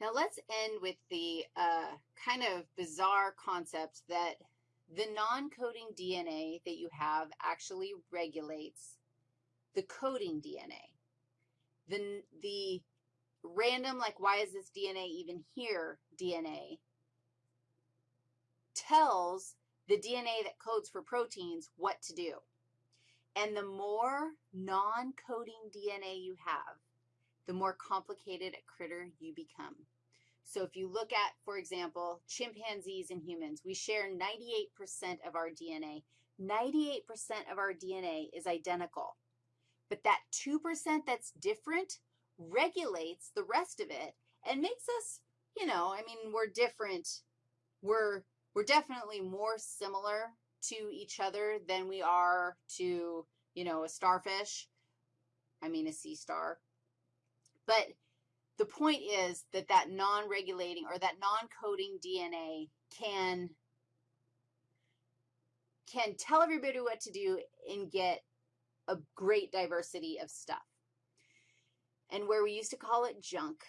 Now let's end with the uh, kind of bizarre concept that the non-coding DNA that you have actually regulates the coding DNA. The, the random, like why is this DNA even here DNA, tells the DNA that codes for proteins what to do. And the more non-coding DNA you have, the more complicated a critter you become. So if you look at, for example, chimpanzees and humans, we share 98% of our DNA. 98% of our DNA is identical. But that 2% that's different regulates the rest of it and makes us, you know, I mean, we're different. We're, we're definitely more similar to each other than we are to, you know, a starfish. I mean, a sea star. Point is that that non-regulating or that non-coding DNA can, can tell everybody what to do and get a great diversity of stuff. And where we used to call it junk,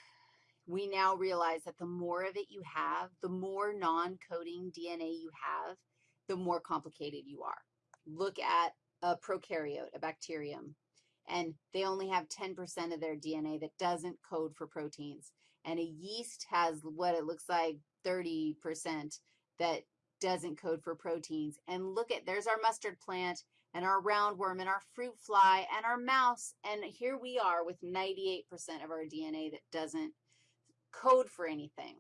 we now realize that the more of it you have, the more non-coding DNA you have, the more complicated you are. Look at a prokaryote, a bacterium and they only have 10% of their DNA that doesn't code for proteins. And a yeast has what it looks like 30% that doesn't code for proteins. And look at, there's our mustard plant and our roundworm and our fruit fly and our mouse, and here we are with 98% of our DNA that doesn't code for anything.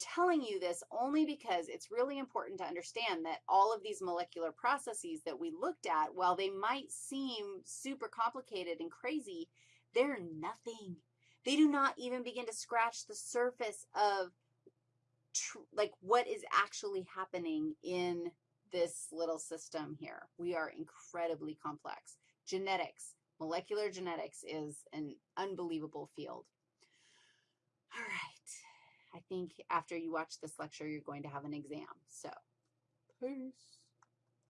Telling you this only because it's really important to understand that all of these molecular processes that we looked at, while they might seem super complicated and crazy, they're nothing. They do not even begin to scratch the surface of like what is actually happening in this little system here. We are incredibly complex. Genetics, molecular genetics is an unbelievable field. I think after you watch this lecture, you're going to have an exam. So, peace.